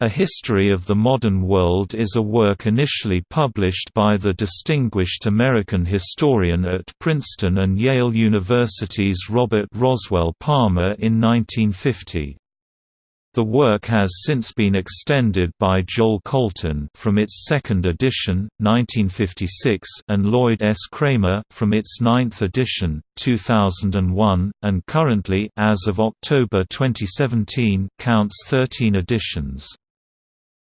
A History of the Modern World is a work initially published by the distinguished American historian at Princeton and Yale University's Robert Roswell Palmer in 1950. The work has since been extended by Joel Colton from its second edition, 1956 and Lloyd S. Kramer from its ninth edition, 2001, and currently as of October 2017 counts 13 editions.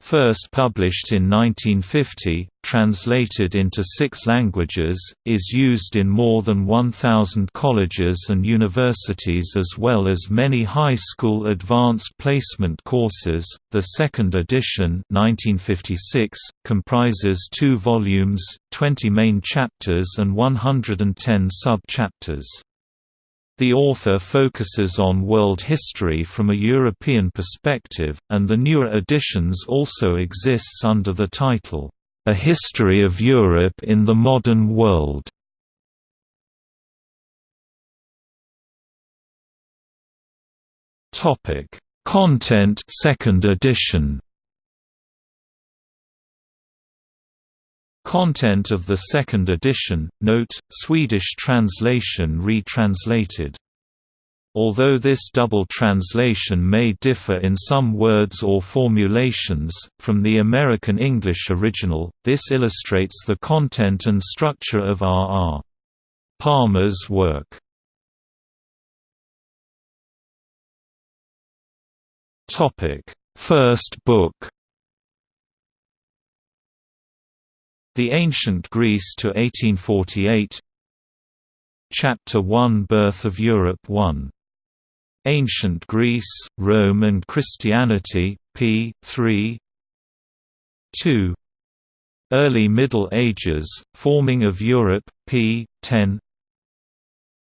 First published in 1950, translated into six languages, is used in more than 1,000 colleges and universities as well as many high school advanced placement courses. The second edition 1956, comprises two volumes, 20 main chapters and 110 sub-chapters. The author focuses on world history from a European perspective, and the newer editions also exists under the title, A History of Europe in the Modern World. Content second edition Content of the second edition, note, Swedish translation retranslated. Although this double translation may differ in some words or formulations, from the American English original, this illustrates the content and structure of R. R. Palmer's work. First book The Ancient Greece to 1848 Chapter 1 Birth of Europe 1. Ancient Greece, Rome and Christianity, p. 3 2. Early Middle Ages, Forming of Europe, p. 10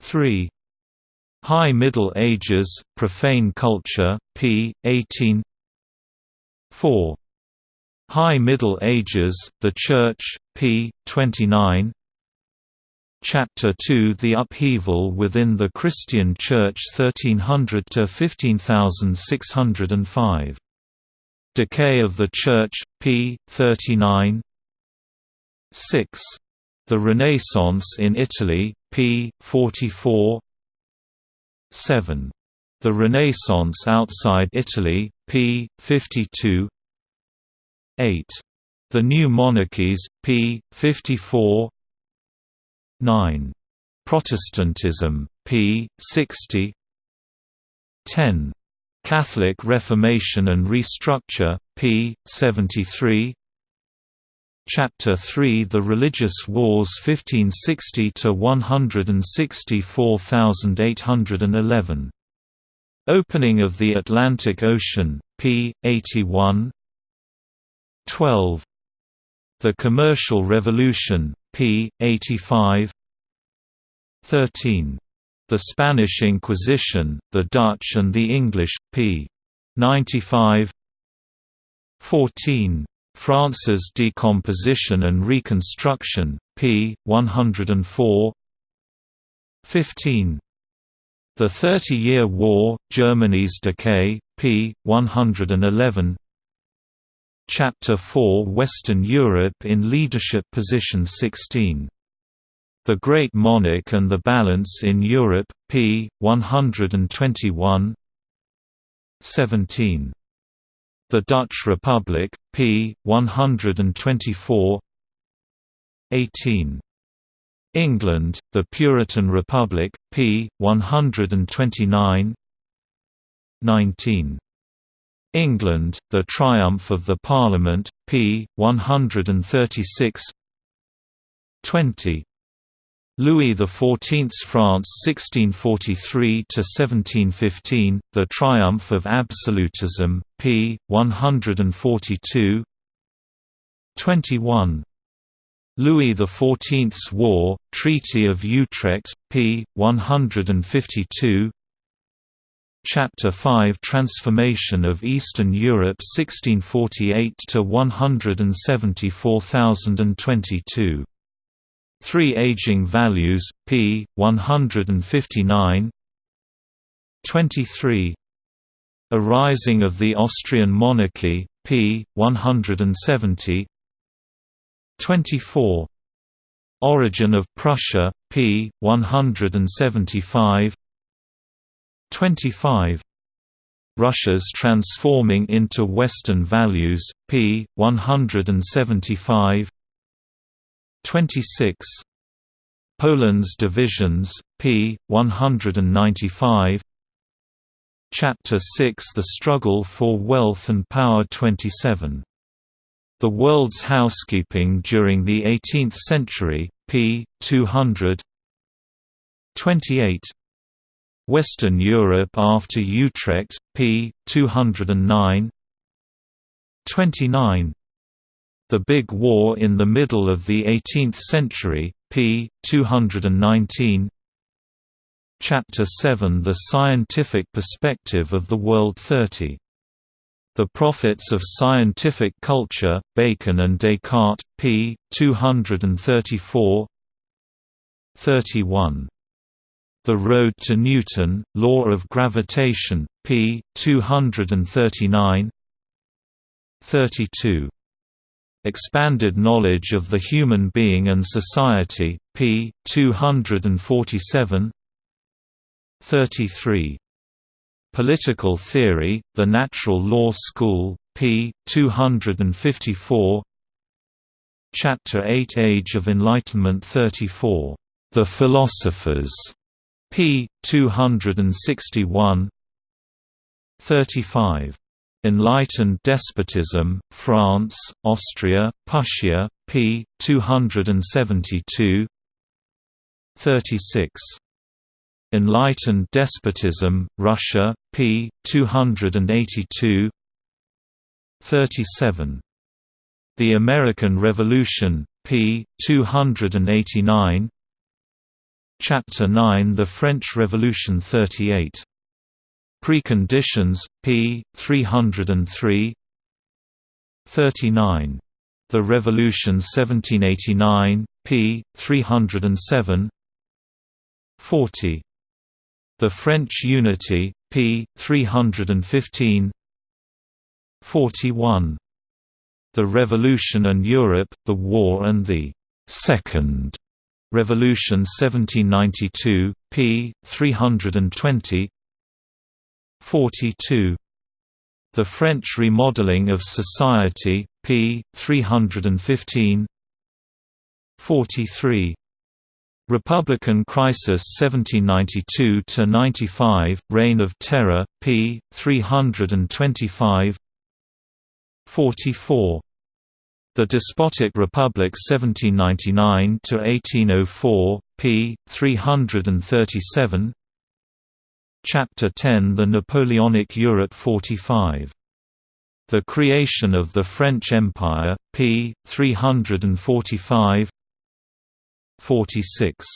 3. High Middle Ages, Profane Culture, p. 18 4. High Middle Ages, The Church, p. 29 Chapter 2 The upheaval within the Christian Church 1300–15605. Decay of the Church, p. 39 6. The Renaissance in Italy, p. 44 7. The Renaissance outside Italy, p. 52 8. The New Monarchies, p. 54 9. Protestantism, p. 60 10. Catholic Reformation and Restructure, p. 73 Chapter 3 The Religious Wars 1560–164,811. Opening of the Atlantic Ocean, p. 81 12. The Commercial Revolution, p. 85 13. The Spanish Inquisition, the Dutch and the English, p. 95 14. France's Decomposition and Reconstruction, p. 104 15. The Thirty-Year War, Germany's Decay, p. 111 Chapter 4 Western Europe in Leadership Position 16. The Great Monarch and the Balance in Europe, p. 121 17. The Dutch Republic, p. 124 18. England, the Puritan Republic, p. 129 19. England, The Triumph of the Parliament, p. 136 20. Louis XIV's France 1643–1715, The Triumph of Absolutism, p. 142 21. Louis XIV's War, Treaty of Utrecht, p. 152 Chapter 5 Transformation of Eastern Europe 1648 to 174022 Three Aging Values, p. 159 23 A Rising of the Austrian Monarchy, p. 170 24 Origin of Prussia, p. 175 25 Russia's Transforming into Western Values, p. 175 26 Poland's Divisions, p. 195 Chapter 6 The Struggle for Wealth and Power 27. The World's Housekeeping During the Eighteenth Century, p. 200 28 Western Europe after Utrecht, p. 209 29 The Big War in the Middle of the Eighteenth Century, p. 219 Chapter 7 The Scientific Perspective of the World 30. The Prophets of Scientific Culture, Bacon and Descartes, p. 234 31. The Road to Newton, Law of Gravitation, p. 239 32. Expanded Knowledge of the Human Being and Society, p. 247 33. Political Theory, The Natural Law School, p. 254 Chapter 8 Age of Enlightenment 34. The Philosophers, p. 261 35. Enlightened Despotism, France, Austria, Prussia, p. 272 36. Enlightened Despotism, Russia, p. 282 37. The American Revolution, p. 289 Chapter 9 The French Revolution 38. Preconditions, p. 303 39. The Revolution 1789, p. 307 40. The French Unity, p. 315 41. The Revolution and Europe, the War and the Second Revolution 1792, p. 320 42. The French Remodeling of Society, p. 315 43. Republican Crisis 1792–95, Reign of Terror, p. 325 44. The Despotic Republic 1799–1804, p. 337 Chapter 10 The Napoleonic Europe 45. The Creation of the French Empire, p. 345 46.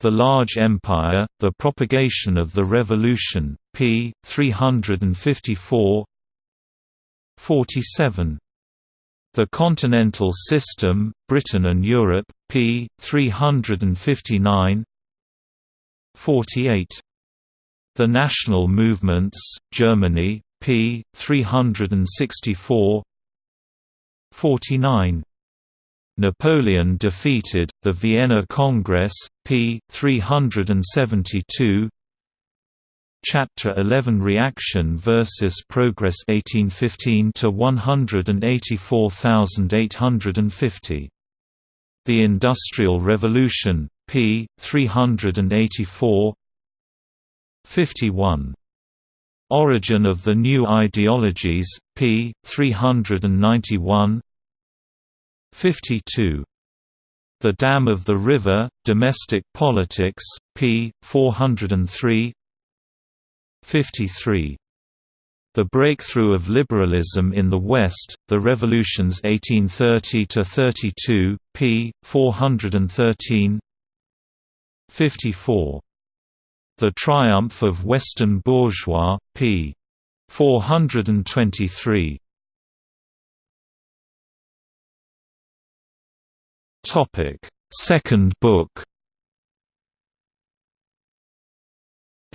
The Large Empire, The Propagation of the Revolution, p. 354 47. The Continental System, Britain and Europe, p. 359 48. The National Movements, Germany, p. 364 49. Napoleon defeated, the Vienna Congress, p. 372 Chapter 11 Reaction versus Progress 1815 to 184850 The Industrial Revolution, p. 384 51 Origin of the New Ideologies, p. 391 52. The Dam of the River, Domestic Politics, p. 403 53. The Breakthrough of Liberalism in the West, The Revolutions 1830–32, p. 413 54. The Triumph of Western Bourgeois, p. 423 Topic: Second book.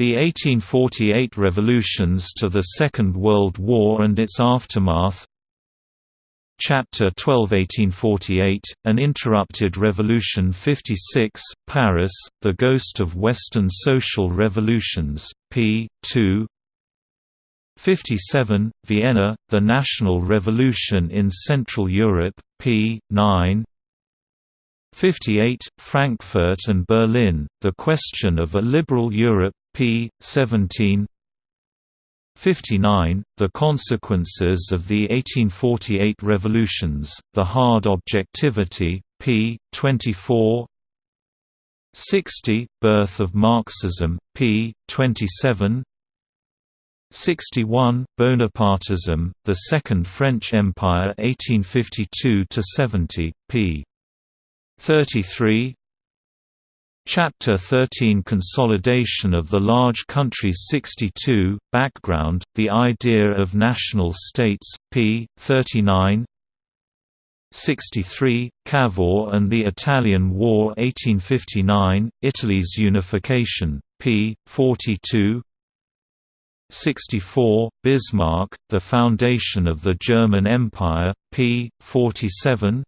The 1848 revolutions to the Second World War and its aftermath Chapter 12 1848, An Interrupted Revolution 56, Paris, The Ghost of Western Social Revolutions, p. 2 57, Vienna, The National Revolution in Central Europe, p. 9 58, Frankfurt and Berlin, The Question of a Liberal Europe, p. 17 59, The Consequences of the 1848 Revolutions, The Hard Objectivity, p. 24 60, Birth of Marxism, p. 27 61, Bonapartism, The Second French Empire 1852–70, p. 33 Chapter 13 Consolidation of the Large Countries 62, Background, The Idea of National States, p. 39 63, Cavour and the Italian War 1859, Italy's unification, p. 42 64, Bismarck, The Foundation of the German Empire, p. 47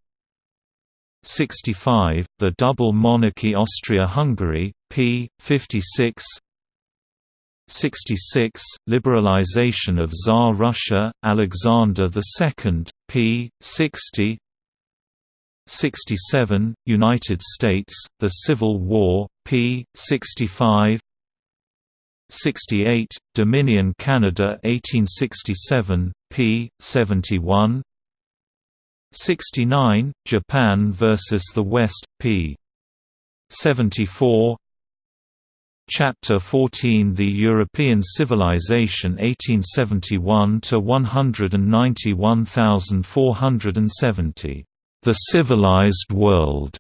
65, The Double Monarchy Austria-Hungary, p. 56 66, Liberalization of Tsar Russia, Alexander II, p. 60 67, United States, The Civil War, p. 65 68, Dominion Canada 1867, p. 71 69, Japan vs. the West, p. 74 Chapter 14 The European Civilization 1871–191470. The Civilized World,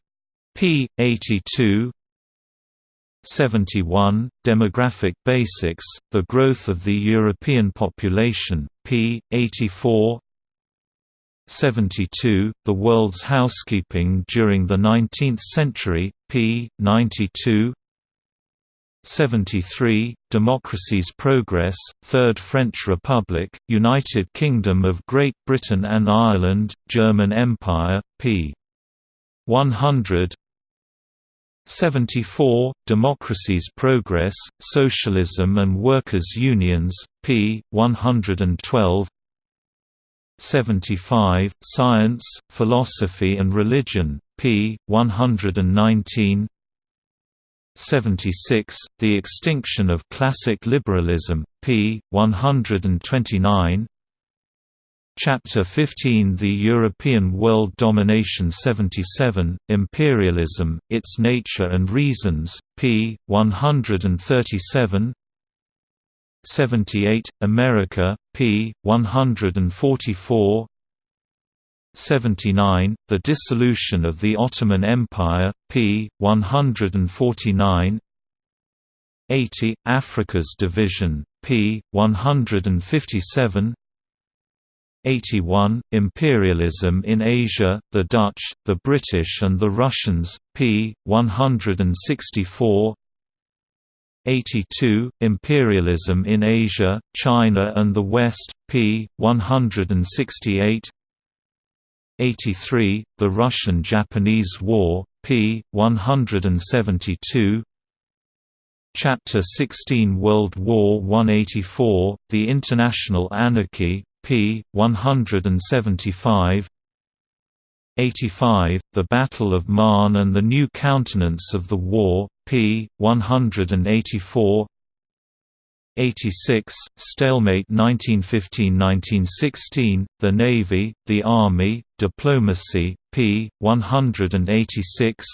p. 82 71, Demographic Basics, The Growth of the European Population, p. 84 72, The World's Housekeeping During the Nineteenth Century, p. 92 73, Democracy's Progress, Third French Republic, United Kingdom of Great Britain and Ireland, German Empire, p. 100 74, Democracy's Progress, Socialism and Workers' Unions, p. 112 75, Science, Philosophy and Religion, p. 119 76, The Extinction of Classic Liberalism, p. 129 Chapter 15 The European World Domination 77, Imperialism, Its Nature and Reasons, p. 137 78, America, p. 144 79, The Dissolution of the Ottoman Empire, p. 149 80, Africa's Division, p. 157 81, Imperialism in Asia, the Dutch, the British and the Russians, p. 164 82, Imperialism in Asia, China and the West, p. 168 83, The Russian–Japanese War, p. 172 Chapter 16 World War 184, The International Anarchy, p. 175 85, The Battle of Marne and the New Countenance of the War, p. 184 86, Stalemate 1915–1916, The Navy, the Army, Diplomacy, p. 186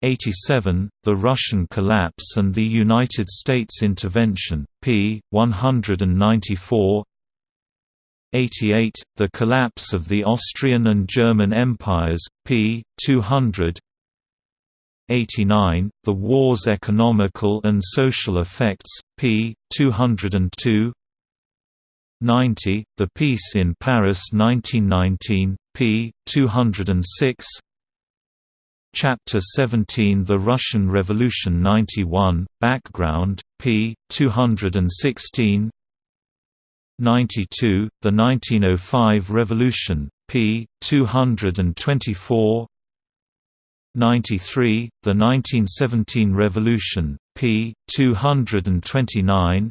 87, The Russian Collapse and the United States Intervention, p. 194 88, The Collapse of the Austrian and German Empires, p. 200 89, The War's Economical and Social Effects, p. 202 90, The Peace in Paris 1919, p. 206 Chapter 17 The Russian Revolution 91, Background, p. 216 92, The 1905 Revolution, p. 224 93, The 1917 Revolution, p. 229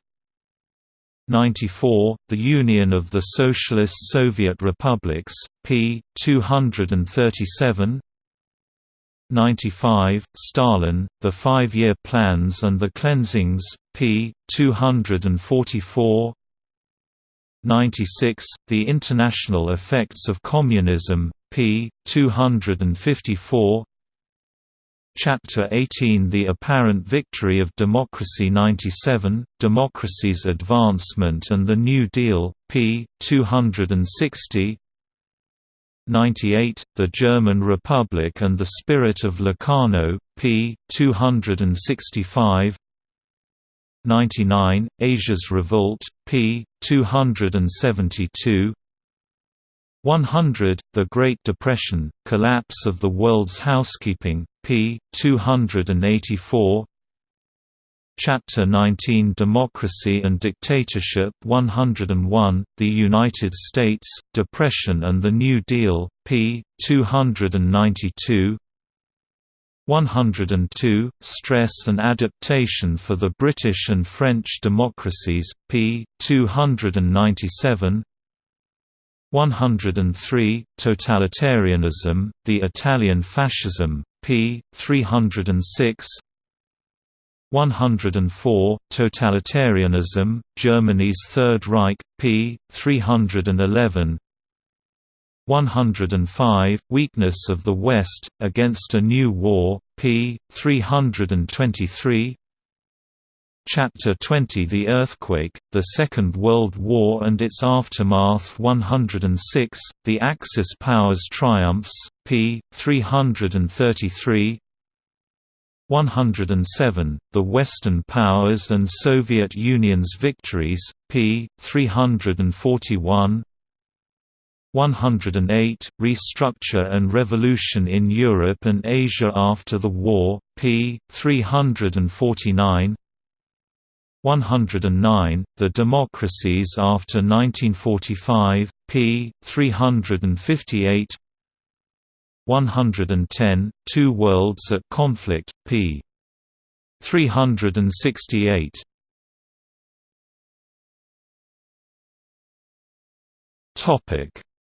94, The Union of the Socialist Soviet Republics, p. 237 95, Stalin, The Five-Year Plans and the Cleansings, p. 244 96, The International Effects of Communism, p. 254 Chapter 18 The Apparent Victory of Democracy 97, Democracy's Advancement and the New Deal, p. 260 98, The German Republic and the Spirit of Locarno, p. 265 99, Asia's Revolt, p. 272 100, The Great Depression, Collapse of the World's Housekeeping, p. 284 Chapter 19 Democracy and Dictatorship 101, The United States, Depression and the New Deal, p. 292 102, Stress and Adaptation for the British and French Democracies, p. 297 103, Totalitarianism, The Italian Fascism, p. 306 104, Totalitarianism, Germany's Third Reich, p. 311 105, Weakness of the West, Against a New War, p. 323 Chapter 20 The Earthquake, The Second World War and its Aftermath 106, The Axis Powers Triumphs, p. 333 107, The Western Powers and Soviet Union's Victories, p. 341 108, Restructure and Revolution in Europe and Asia after the war, p. 349 109, The Democracies After 1945, p. 358 110, Two Worlds at Conflict, p. 368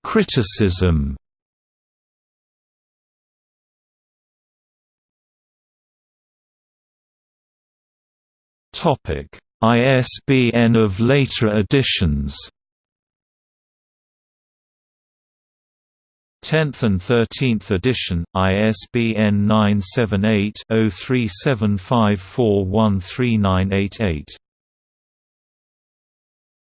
Criticism Topic: ISBN of later editions. 10th and 13th edition, ISBN 978 0375413988.